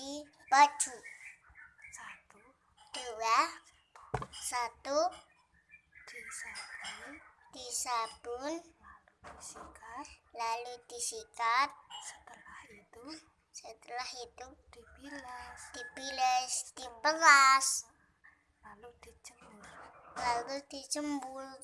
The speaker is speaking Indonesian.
di baju. Satu. Dua. Satu. Di sabun lalu disikat lalu disikat setelah itu setelah itu dibilas. dibilas dibelas, lalu dijemur lalu dijemur